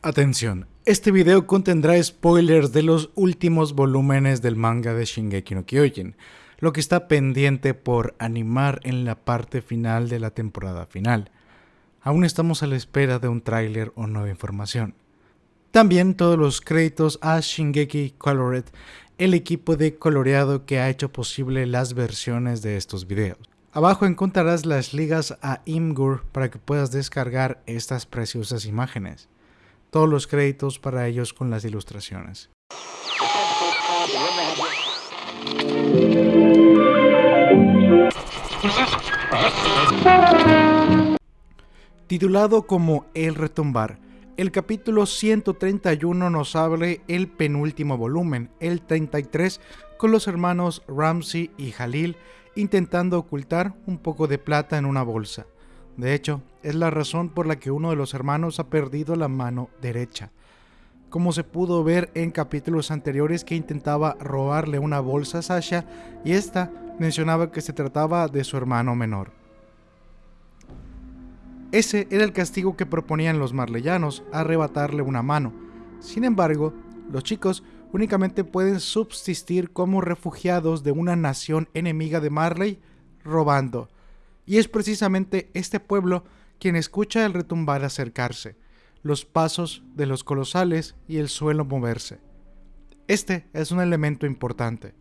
Atención, este video contendrá spoilers de los últimos volúmenes del manga de Shingeki no Kyojin, lo que está pendiente por animar en la parte final de la temporada final. Aún estamos a la espera de un tráiler o nueva información. También todos los créditos a Shingeki Colored, el equipo de coloreado que ha hecho posible las versiones de estos videos. Abajo encontrarás las ligas a Imgur para que puedas descargar estas preciosas imágenes. Todos los créditos para ellos con las ilustraciones. Titulado como El Retumbar, el capítulo 131 nos abre el penúltimo volumen, el 33, con los hermanos Ramsey y Jalil intentando ocultar un poco de plata en una bolsa. De hecho, es la razón por la que uno de los hermanos ha perdido la mano derecha. Como se pudo ver en capítulos anteriores que intentaba robarle una bolsa a Sasha y esta mencionaba que se trataba de su hermano menor. Ese era el castigo que proponían los marleyanos, arrebatarle una mano. Sin embargo, los chicos únicamente pueden subsistir como refugiados de una nación enemiga de Marley, robando. Y es precisamente este pueblo quien escucha el retumbar acercarse, los pasos de los colosales y el suelo moverse. Este es un elemento importante.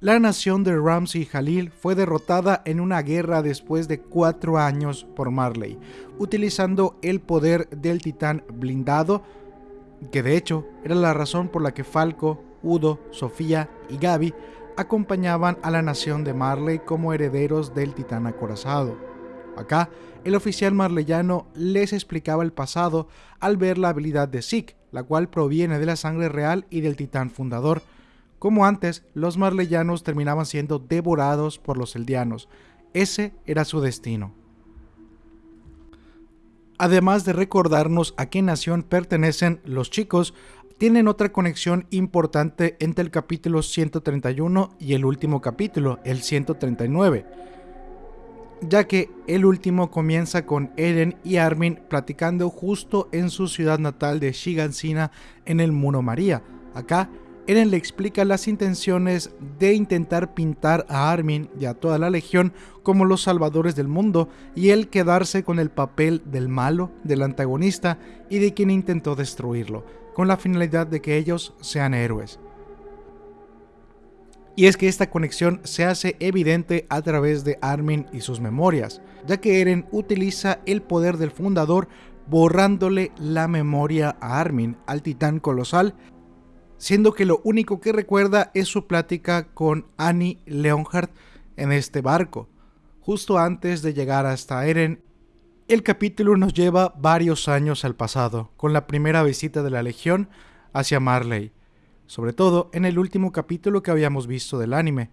La nación de Ramsey y Jalil fue derrotada en una guerra después de cuatro años por Marley, utilizando el poder del titán blindado, que de hecho era la razón por la que Falco, Udo, Sofía y Gaby acompañaban a la nación de Marley como herederos del titán acorazado. Acá, el oficial marleyano les explicaba el pasado al ver la habilidad de Zeke, la cual proviene de la sangre real y del titán fundador, como antes, los marleyanos terminaban siendo devorados por los eldianos. Ese era su destino. Además de recordarnos a qué nación pertenecen los chicos, tienen otra conexión importante entre el capítulo 131 y el último capítulo, el 139, ya que el último comienza con Eren y Armin platicando justo en su ciudad natal de Shigansina en el Muro María. Acá Eren le explica las intenciones de intentar pintar a Armin y a toda la legión como los salvadores del mundo y él quedarse con el papel del malo, del antagonista y de quien intentó destruirlo, con la finalidad de que ellos sean héroes. Y es que esta conexión se hace evidente a través de Armin y sus memorias, ya que Eren utiliza el poder del fundador borrándole la memoria a Armin, al titán colosal, siendo que lo único que recuerda es su plática con Annie Leonhardt en este barco. Justo antes de llegar hasta Eren, el capítulo nos lleva varios años al pasado, con la primera visita de la Legión hacia Marley, sobre todo en el último capítulo que habíamos visto del anime.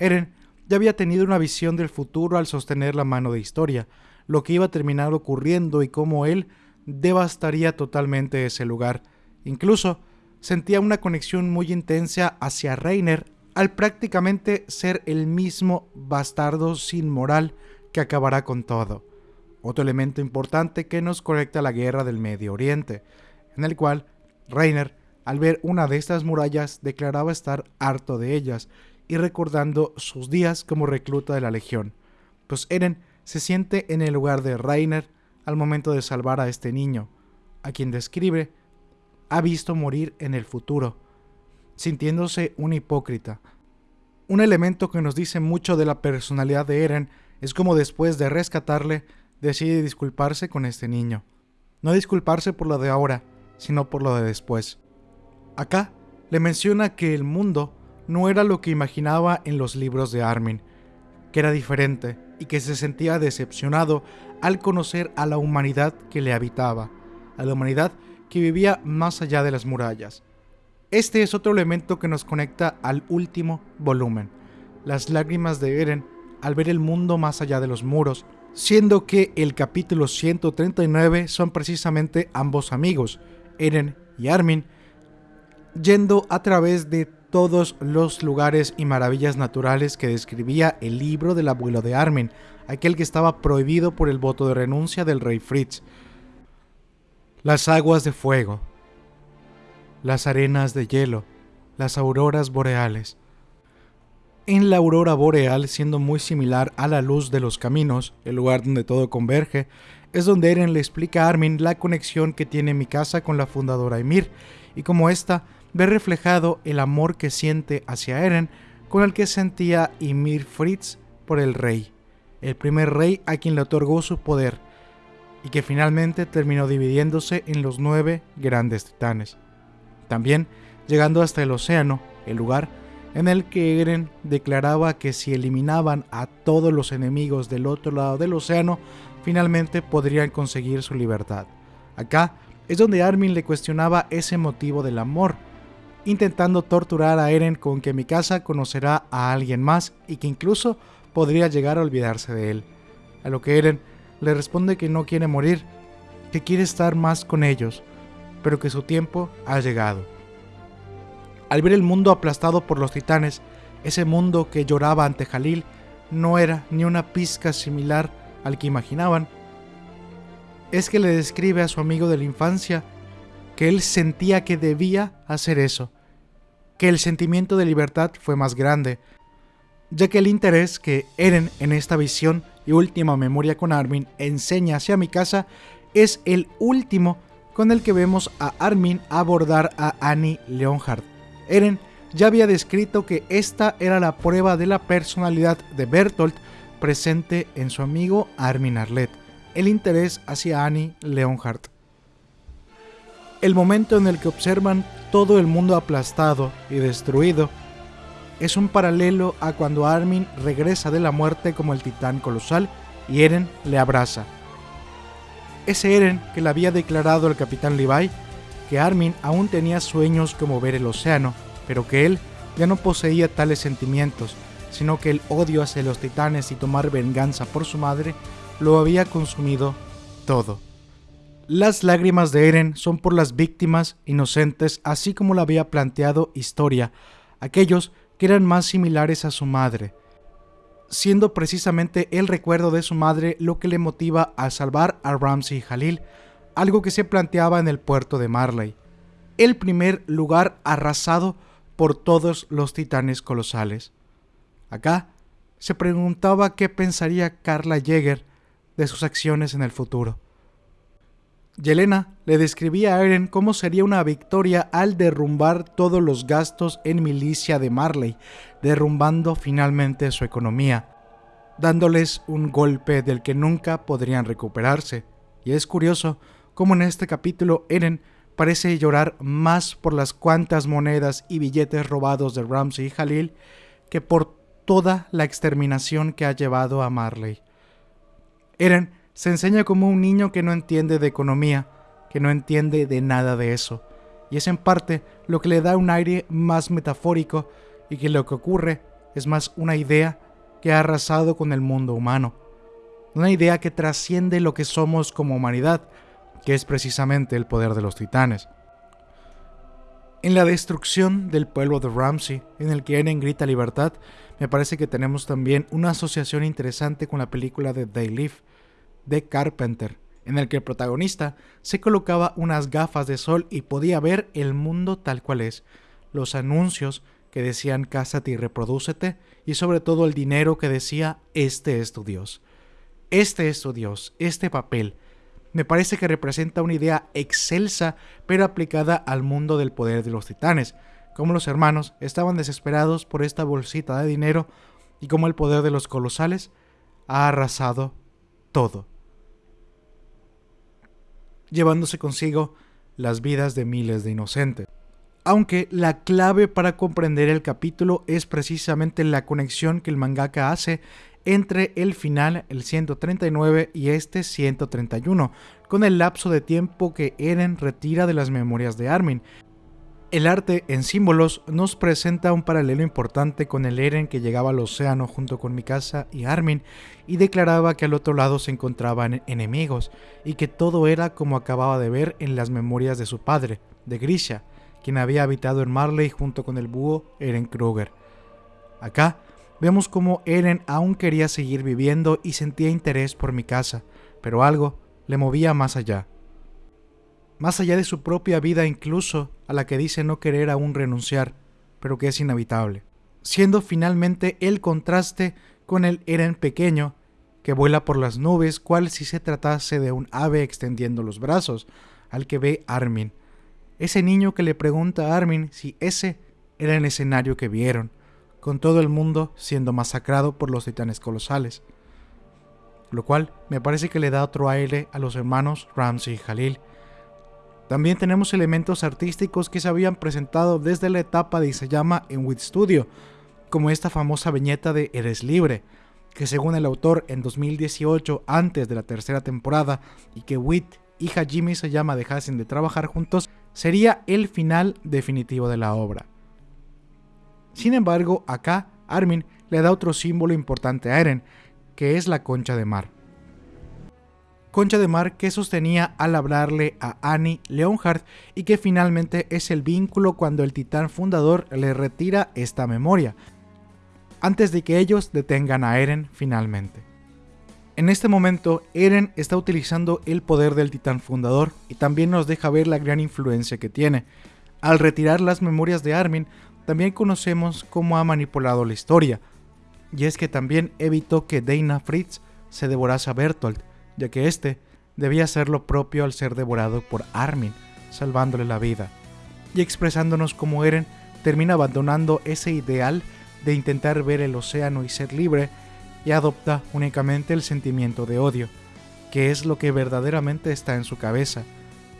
Eren ya había tenido una visión del futuro al sostener la mano de historia, lo que iba a terminar ocurriendo y cómo él devastaría totalmente ese lugar. Incluso sentía una conexión muy intensa hacia Reiner al prácticamente ser el mismo bastardo sin moral que acabará con todo. Otro elemento importante que nos conecta a la guerra del Medio Oriente, en el cual Reiner, al ver una de estas murallas, declaraba estar harto de ellas y recordando sus días como recluta de la Legión. Pues Eren se siente en el lugar de Reiner al momento de salvar a este niño, a quien describe ha visto morir en el futuro, sintiéndose un hipócrita. Un elemento que nos dice mucho de la personalidad de Eren es como después de rescatarle, decide disculparse con este niño. No disculparse por lo de ahora, sino por lo de después. Acá le menciona que el mundo no era lo que imaginaba en los libros de Armin, que era diferente y que se sentía decepcionado al conocer a la humanidad que le habitaba, a la humanidad que vivía más allá de las murallas. Este es otro elemento que nos conecta al último volumen, las lágrimas de Eren al ver el mundo más allá de los muros, siendo que el capítulo 139 son precisamente ambos amigos, Eren y Armin, yendo a través de todos los lugares y maravillas naturales que describía el libro del abuelo de Armin, aquel que estaba prohibido por el voto de renuncia del rey Fritz, Las aguas de fuego, las arenas de hielo, las auroras boreales. En la aurora boreal, siendo muy similar a la luz de los caminos, el lugar donde todo converge, es donde Eren le explica a Armin la conexión que tiene mi casa con la fundadora Ymir, y como ésta ve reflejado el amor que siente hacia Eren con el que sentía Ymir Fritz por el rey, el primer rey a quien le otorgó su poder, y que finalmente terminó dividiéndose en los nueve grandes titanes. También llegando hasta el océano, el lugar en el que Eren declaraba que si eliminaban a todos los enemigos del otro lado del océano, finalmente podrían conseguir su libertad. Acá es donde Armin le cuestionaba ese motivo del amor, intentando torturar a Eren con que Mikasa conocerá a alguien más y que incluso podría llegar a olvidarse de él. A lo que Eren le responde que no quiere morir, que quiere estar más con ellos, pero que su tiempo ha llegado. Al ver el mundo aplastado por los titanes, ese mundo que lloraba ante Jalil no era ni una pizca similar al que imaginaban. Es que le describe a su amigo de la infancia que él sentía que debía hacer eso, que el sentimiento de libertad fue más grande, ya que el interés que Eren en esta visión y última memoria con Armin enseña hacia mi casa es el último con el que vemos a Armin abordar a Annie Leonhardt. Eren ya había descrito que esta era la prueba de la personalidad de Bertolt presente en su amigo Armin Arlet, el interés hacia Annie Leonhardt. El momento en el que observan todo el mundo aplastado y destruido es un paralelo a cuando Armin regresa de la muerte como el titán colosal y Eren le abraza. Ese Eren que le había declarado el capitán Levi que Armin aún tenía sueños como ver el océano, pero que él ya no poseía tales sentimientos, sino que el odio hacia los titanes y tomar venganza por su madre lo había consumido todo. Las lágrimas de Eren son por las víctimas inocentes, así como lo había planteado Historia, aquellos que eran más similares a su madre, siendo precisamente el recuerdo de su madre lo que le motiva a salvar a Ramsey Halil, algo que se planteaba en el puerto de Marley, el primer lugar arrasado por todos los titanes colosales. Acá se preguntaba qué pensaría Carla Jäger de sus acciones en el futuro. Yelena le describía a Eren cómo sería una victoria al derrumbar todos los gastos en milicia de Marley, derrumbando finalmente su economía, dándoles un golpe del que nunca podrían recuperarse. Y es curioso cómo en este capítulo Eren parece llorar más por las cuantas monedas y billetes robados de Ramsey y Halil que por toda la exterminación que ha llevado a Marley. Eren se enseña como un niño que no entiende de economía, que no entiende de nada de eso, y es en parte lo que le da un aire más metafórico y que lo que ocurre es más una idea que ha arrasado con el mundo humano, una idea que trasciende lo que somos como humanidad, que es precisamente el poder de los titanes. En la destrucción del pueblo de Ramsey, en el que Eren grita libertad, me parece que tenemos también una asociación interesante con la película de They Live, de Carpenter, en el que el protagonista se colocaba unas gafas de sol y podía ver el mundo tal cual es, los anuncios que decían cásate y reprodúcete, y sobre todo el dinero que decía este es tu Dios. Este es tu Dios, este papel. Me parece que representa una idea excelsa, pero aplicada al mundo del poder de los titanes, como los hermanos estaban desesperados por esta bolsita de dinero y como el poder de los colosales ha arrasado todo llevándose consigo las vidas de miles de inocentes. Aunque la clave para comprender el capítulo es precisamente la conexión que el mangaka hace entre el final, el 139, y este 131, con el lapso de tiempo que Eren retira de las memorias de Armin, el arte en símbolos nos presenta un paralelo importante con el Eren que llegaba al océano junto con Mikasa y Armin y declaraba que al otro lado se encontraban enemigos y que todo era como acababa de ver en las memorias de su padre, de Grisha, quien había habitado en Marley junto con el búho Eren Kruger. Acá vemos como Eren aún quería seguir viviendo y sentía interés por Mikasa, pero algo le movía más allá. más allá de su propia vida incluso, a la que dice no querer aún renunciar, pero que es inevitable, siendo finalmente el contraste con el Eren pequeño, que vuela por las nubes, cual si se tratase de un ave extendiendo los brazos, al que ve Armin. Ese niño que le pregunta a Armin si ese era el escenario que vieron, con todo el mundo siendo masacrado por los titanes colosales. Lo cual me parece que le da otro aire a los hermanos Ramsey y Jalil. También tenemos elementos artísticos que se habían presentado desde la etapa de Isayama en Wit Studio, como esta famosa viñeta de Eres libre, que según el autor en 2018, antes de la tercera temporada, y que Wit y Hajime Isayama dejasen de trabajar juntos, sería el final definitivo de la obra. Sin embargo, acá Armin le da otro símbolo importante a Eren, que es la concha de mar. Concha de mar que sostenía al hablarle a Annie Leonhardt y que finalmente es el vínculo cuando el titán fundador le retira esta memoria, antes de que ellos detengan a Eren finalmente. En este momento, Eren está utilizando el poder del titán fundador y también nos deja ver la gran influencia que tiene. Al retirar las memorias de Armin, también conocemos cómo ha manipulado la historia, y es que también evitó que Dana Fritz se devorase a Bertolt, ya que éste debía hacer lo propio al ser devorado por Armin, salvándole la vida, y expresándonos cómo Eren termina abandonando ese ideal de intentar ver el océano y ser libre, y adopta únicamente el sentimiento de odio, que es lo que verdaderamente está en su cabeza,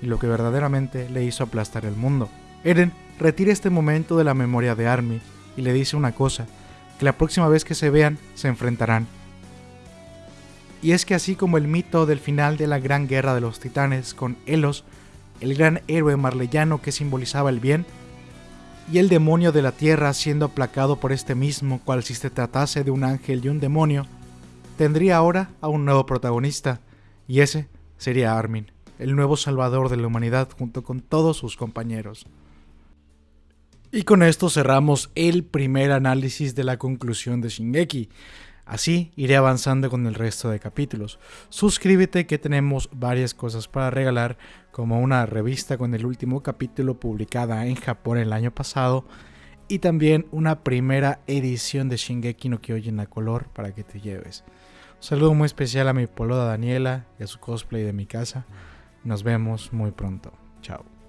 y lo que verdaderamente le hizo aplastar el mundo. Eren retira este momento de la memoria de Armin y le dice una cosa, que la próxima vez que se vean se enfrentarán. Y es que así como el mito del final de la gran guerra de los titanes con Elos, el gran héroe marleyano que simbolizaba el bien, y el demonio de la tierra siendo aplacado por este mismo, cual si se tratase de un ángel y un demonio, tendría ahora a un nuevo protagonista, y ese sería Armin, el nuevo salvador de la humanidad junto con todos sus compañeros. Y con esto cerramos el primer análisis de la conclusión de Shingeki. Así iré avanzando con el resto de capítulos. Suscríbete que tenemos varias cosas para regalar, como una revista con el último capítulo publicada en Japón el año pasado y también una primera edición de Shingeki no Kyojin a color para que te lleves. Un saludo muy especial a mi poloda Daniela y a su cosplay de mi casa. Nos vemos muy pronto. Chao.